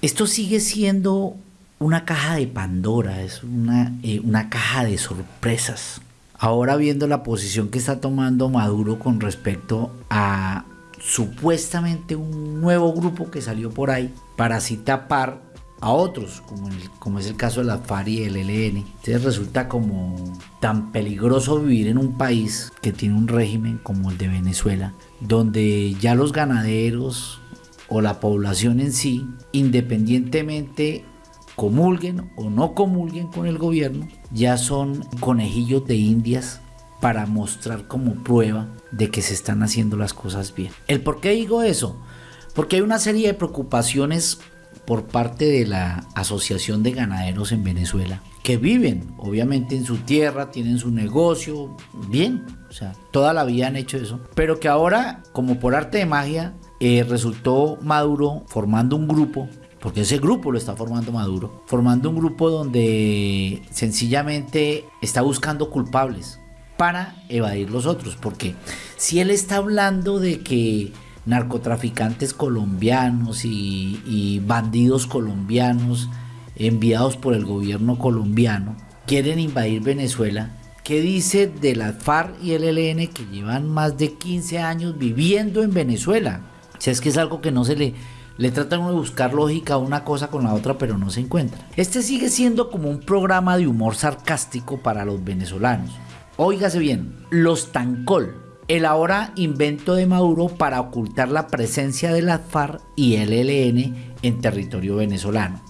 Esto sigue siendo una caja de Pandora, es una, eh, una caja de sorpresas. Ahora viendo la posición que está tomando Maduro con respecto a supuestamente un nuevo grupo que salió por ahí para así tapar a otros, como, es el caso de la FARC y el ELN. Entonces resulta como tan peligroso vivir en un país que tiene un régimen como el de Venezuela, donde ya los ganaderos o la población en sí, independientemente comulguen o no comulguen con el gobierno, ya son conejillos de indias para mostrar como prueba de que se están haciendo las cosas bien. ¿El por qué digo eso? Porque hay una serie de preocupaciones por parte de la Asociación de Ganaderos en Venezuela, que viven obviamente en su tierra, tienen su negocio, bien, o sea, toda la vida han hecho eso, pero que ahora, como por arte de magia, eh, resultó Maduro formando un grupo porque ese grupo lo está formando Maduro, formando un grupo donde sencillamente está buscando culpables para evadir los otros, porque si él está hablando de que narcotraficantes colombianos y, bandidos colombianos enviados por el gobierno colombiano quieren invadir Venezuela, ¿qué dice de la FARC y el ELN que llevan más de 15 años viviendo en Venezuela? Sea, es que es algo que no se le le tratan de buscar lógica una cosa con la otra, pero no se encuentra. Este sigue siendo como un programa de humor sarcástico para los venezolanos. Óigase bien, los Tancol, el ahora invento de Maduro para ocultar la presencia de la FARC y el ELN en territorio venezolano.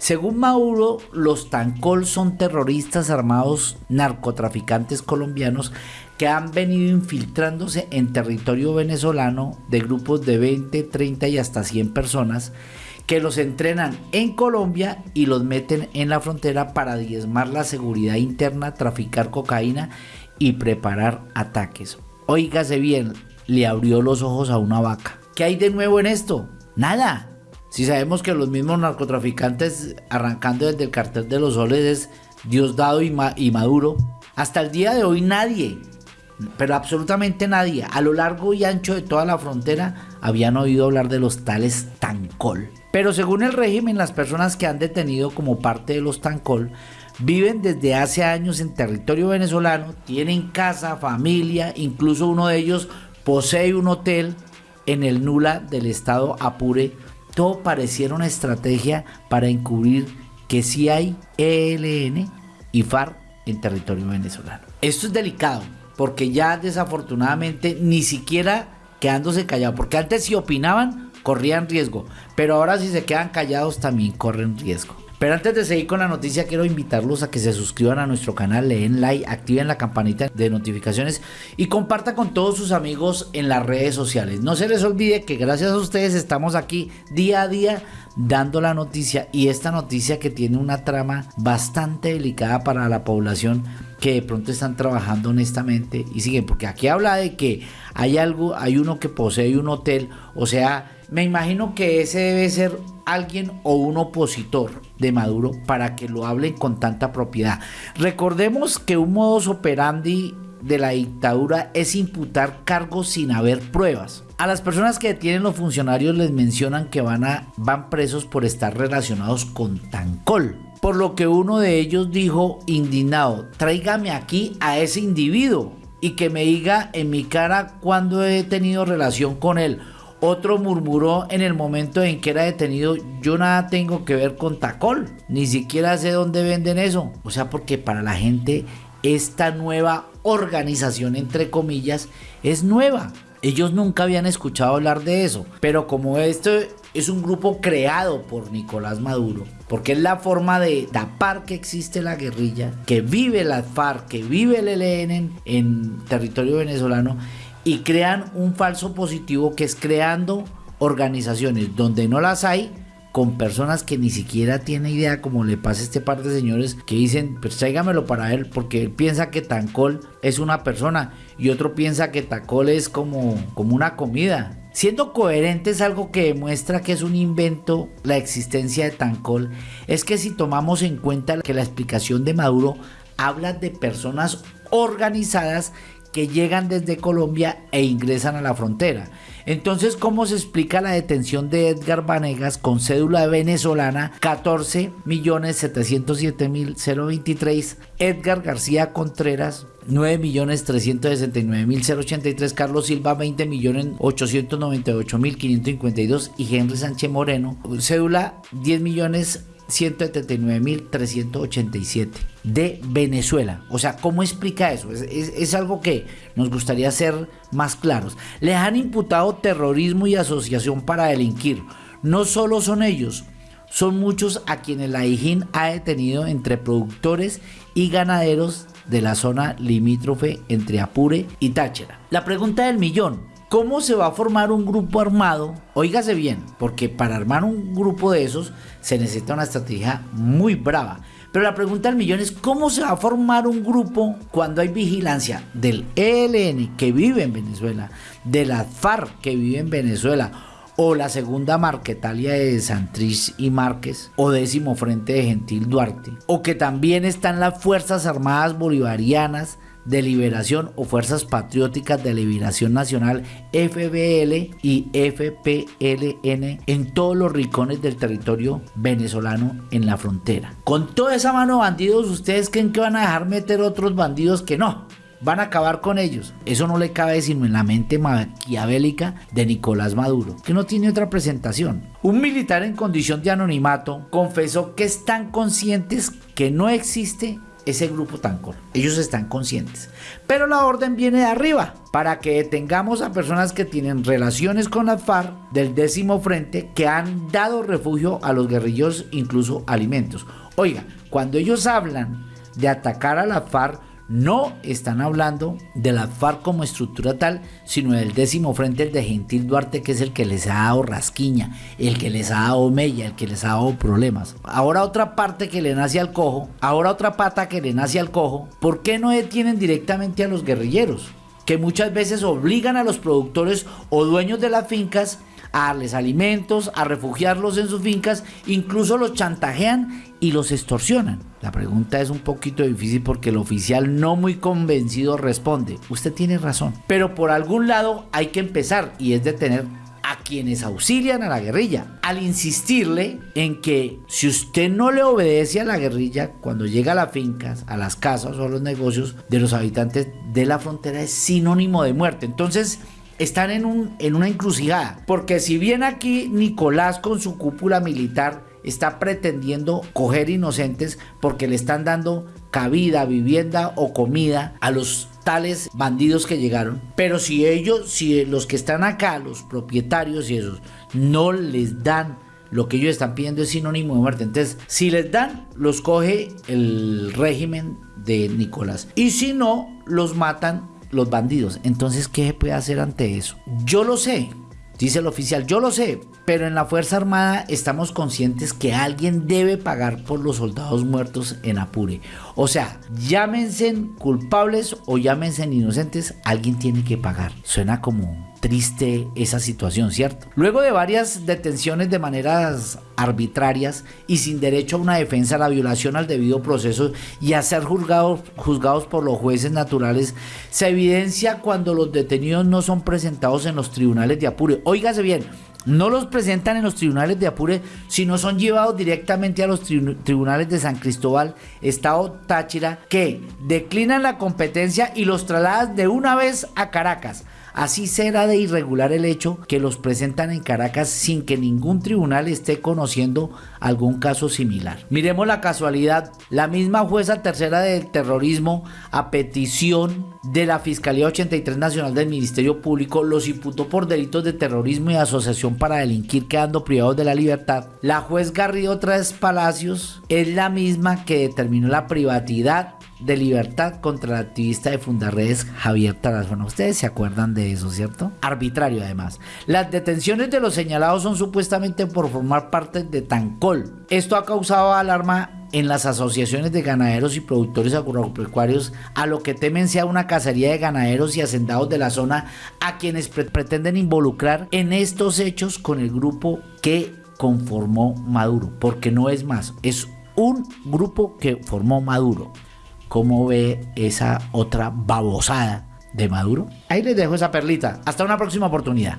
Según Maduro, los Tancol son terroristas armados narcotraficantes colombianos que han venido infiltrándose en territorio venezolano de grupos de 20, 30 y hasta 100 personas que los entrenan en Colombia y los meten en la frontera para diezmar la seguridad interna, traficar cocaína y preparar ataques. Óigase bien, le abrió los ojos a una vaca. ¿Qué hay de nuevo en esto? Nada. Si sabemos que los mismos narcotraficantes, arrancando desde el cartel de los soles, es Diosdado y, Maduro, hasta el día de hoy nadie pero absolutamente nadie a lo largo y ancho de toda la frontera habían oído hablar de los tales Tancol. Pero según el régimen, las personas que han detenido como parte de los Tancol viven desde hace años en territorio venezolano, tienen casa, familia, incluso uno de ellos posee un hotel en el Nula del estado Apure. Todo pareciera una estrategia para encubrir que sí hay ELN y FARC en territorio venezolano. Esto es delicado porque ya desafortunadamente ni siquiera quedándose callados, porque antes si opinaban corrían riesgo, pero ahora si se quedan callados también corren riesgo. Pero antes de seguir con la noticia, quiero invitarlos a que se suscriban a nuestro canal, le den like, activen la campanita de notificaciones y compartan con todos sus amigos en las redes sociales. No se les olvide que gracias a ustedes estamos aquí día a día dando la noticia y esta noticia que tiene una trama bastante delicada para la población que de pronto están trabajando honestamente y siguen, porque aquí habla de que hay algo, hay uno que posee un hotel, o sea, me imagino que ese debe ser alguien o un opositor de Maduro para que lo hablen con tanta propiedad. Recordemos que un modus operandi de la dictadura es imputar cargos sin haber pruebas. A las personas que detienen los funcionarios les mencionan que van, presos por estar relacionados con Tancol. Por lo que uno de ellos dijo indignado, tráigame aquí a ese individuo y que me diga en mi cara cuando he tenido relación con él. Otro murmuró en el momento en que era detenido, yo nada tengo que ver con Tacol, ni siquiera sé dónde venden eso. O sea, porque para la gente esta nueva organización, entre comillas, es nueva. Ellos nunca habían escuchado hablar de eso, pero como esto es un grupo creado por Nicolás Maduro, porque es la forma de tapar que existe la guerrilla, que vive la FARC, que vive el ELN en, territorio venezolano, y crean un falso positivo que es creando organizaciones donde no las hay, con personas que ni siquiera tiene idea, como le pasa a este par de señores que dicen, pues tráigamelo para él, porque él piensa que Tancol es una persona y otro piensa que Tancol es como, como una comida. Siendo coherente es algo que demuestra que es un invento la existencia de Tancol, es que si tomamos en cuenta que la explicación de Maduro habla de personas organizadas que llegan desde Colombia e ingresan a la frontera. Entonces, ¿cómo se explica la detención de Edgar Vanegas con cédula venezolana 14.707.023? Edgar García Contreras 9.369.083, Carlos Silva 20.898.552 y Henry Sánchez Moreno, cédula 10 millones 179.387 de Venezuela. O sea, ¿cómo explica eso? Es, algo que nos gustaría ser más claros. Les han imputado terrorismo y asociación para delinquir. No solo son ellos, son muchos a quienes la IGIN ha detenido entre productores y ganaderos de la zona limítrofe entre Apure y Táchira. La pregunta del millón, ¿Cómo se va a formar un grupo armado? Óigase bien, porque para armar un grupo de esos se necesita una estrategia muy brava. Pero la pregunta del millón es cómo se va a formar un grupo cuando hay vigilancia del ELN que vive en Venezuela, de la FARC que vive en Venezuela, o la segunda Marquetalia de Santrich y Márquez, o décimo frente de Gentil Duarte, o que también están las Fuerzas Armadas Bolivarianas de Liberación o Fuerzas Patrióticas de Liberación Nacional FBL y FPLN en todos los rincones del territorio venezolano en la frontera. Con toda esa mano de bandidos, ¿ustedes creen que van a dejar meter otros bandidos que no? Van a acabar con ellos. Eso no le cabe sino en la mente maquiavélica de Nicolás Maduro, que no tiene otra presentación. Un militar en condición de anonimato confesó que están conscientes que no existe ese grupo Tancor. Ellos están conscientes. Pero la orden viene de arriba para que detengamos a personas que tienen relaciones con la FARC del décimo frente que han dado refugio a los guerrilleros, incluso alimentos. Oiga, cuando ellos hablan de atacar a la FARC, no están hablando de la FARC como estructura tal, sino del décimo frente de Gentil Duarte, que es el que les ha dado rasquiña, el que les ha dado mella, el que les ha dado problemas. Ahora otra parte que le nace al cojo, ahora otra pata que le nace al cojo, ¿por qué no detienen directamente a los guerrilleros? Que muchas veces obligan a los productores o dueños de las fincas a darles alimentos, a refugiarlos en sus fincas, incluso los chantajean y los extorsionan. La pregunta es un poquito difícil porque el oficial no muy convencido responde, usted tiene razón, pero por algún lado hay que empezar y es detener a quienes auxilian a la guerrilla, al insistirle en que si usted no le obedece a la guerrilla cuando llega a las fincas, a las casas o a los negocios de los habitantes de la frontera es sinónimo de muerte. Entonces, están en, un, en una encrucijada. Porque si bien aquí Nicolás con su cúpula militar está pretendiendo coger inocentes porque le están dando cabida, vivienda o comida a los tales bandidos que llegaron. Pero si ellos, si los que están acá, los propietarios y esos, no les dan lo que ellos están pidiendo es sinónimo de muerte. Entonces, si les dan, los coge el régimen de Nicolás. Y si no, los matan los bandidos. Entonces, ¿qué se puede hacer ante eso? Yo lo sé, dice el oficial, yo lo sé, pero en la Fuerza Armada estamos conscientes que alguien debe pagar por los soldados muertos en Apure. O sea, llámense culpables o llámense inocentes, alguien tiene que pagar. Suena como triste esa situación, ¿cierto? Luego de varias detenciones de maneras arbitrarias y sin derecho a una defensa, la violación al debido proceso y a ser juzgados, por los jueces naturales, se evidencia cuando los detenidos no son presentados en los tribunales de Apure. Óigase bien, no los presentan en los tribunales de Apure, sino son llevados directamente a los tribunales de San Cristóbal, Estado Táchira, que declinan la competencia y los trasladan de una vez a Caracas. Así será de irregular el hecho que los presentan en Caracas sin que ningún tribunal esté conociendo algún caso similar. Miremos la casualidad, la misma jueza tercera del terrorismo a petición de la Fiscalía 83 Nacional del Ministerio Público los imputó por delitos de terrorismo y asociación para delinquir quedando privados de la libertad. La juez Garrido Tres Palacios es la misma que determinó la privatidad de libertad contra el activista de Fundarredes Javier Tarazona. Ustedes se acuerdan de eso, ¿cierto? Arbitrario además. Las detenciones de los señalados son supuestamente por formar parte de Tancol. Esto ha causado alarma en las asociaciones de ganaderos y productores agropecuarios a lo que temen sea una cacería de ganaderos y hacendados de la zona a quienes pretenden involucrar en estos hechos con el grupo que conformó Maduro, porque no es más, es un grupo que formó Maduro cómo ve esa otra babosada de Maduro. Ahí les dejo esa perlita. Hasta una próxima oportunidad.